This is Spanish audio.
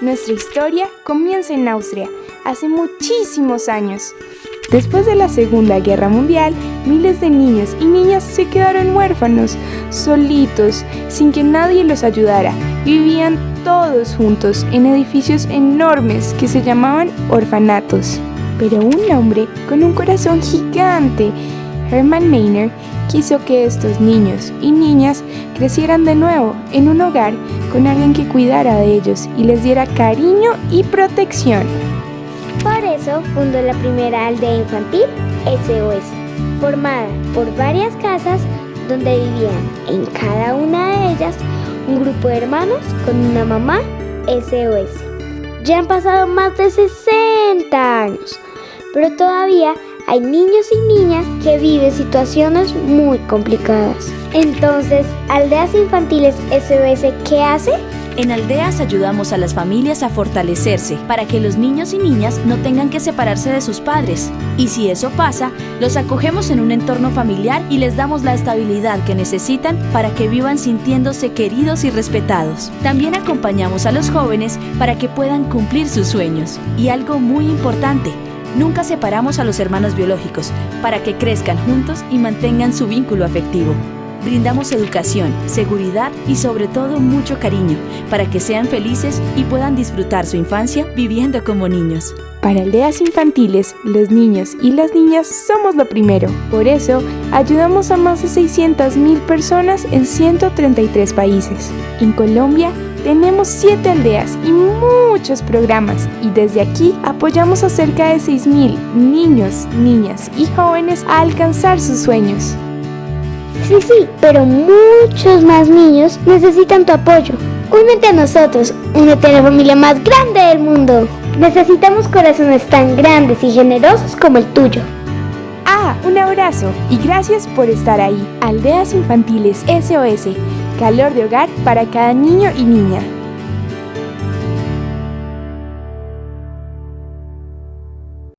Nuestra historia comienza en Austria, hace muchísimos años. Después de la Segunda Guerra Mundial, miles de niños y niñas se quedaron huérfanos, solitos, sin que nadie los ayudara. Vivían todos juntos en edificios enormes que se llamaban orfanatos. Pero un hombre con un corazón gigante, Hermann Meiner, quiso que estos niños y niñas crecieran de nuevo en un hogar con alguien que cuidara de ellos y les diera cariño y protección. Por eso fundó la primera aldea infantil SOS, formada por varias casas donde vivían en cada una de ellas un grupo de hermanos con una mamá SOS. Ya han pasado más de 60 años, pero todavía hay niños y niñas que viven situaciones muy complicadas. Entonces, Aldeas Infantiles SOS, ¿qué hace? En Aldeas ayudamos a las familias a fortalecerse para que los niños y niñas no tengan que separarse de sus padres. Y si eso pasa, los acogemos en un entorno familiar y les damos la estabilidad que necesitan para que vivan sintiéndose queridos y respetados. También acompañamos a los jóvenes para que puedan cumplir sus sueños. Y algo muy importante, Nunca separamos a los hermanos biológicos para que crezcan juntos y mantengan su vínculo afectivo. Brindamos educación, seguridad y sobre todo mucho cariño para que sean felices y puedan disfrutar su infancia viviendo como niños. Para aldeas infantiles, los niños y las niñas somos lo primero. Por eso, ayudamos a más de 600.000 personas en 133 países. En Colombia, tenemos 7 aldeas y muchos programas y desde aquí apoyamos a cerca de 6.000 niños, niñas y jóvenes a alcanzar sus sueños. Sí, sí, pero muchos más niños necesitan tu apoyo. Únete a nosotros, únete a la familia más grande del mundo. Necesitamos corazones tan grandes y generosos como el tuyo. Ah, un abrazo y gracias por estar ahí. Aldeas Infantiles SOS, calor de hogar para cada niño y niña.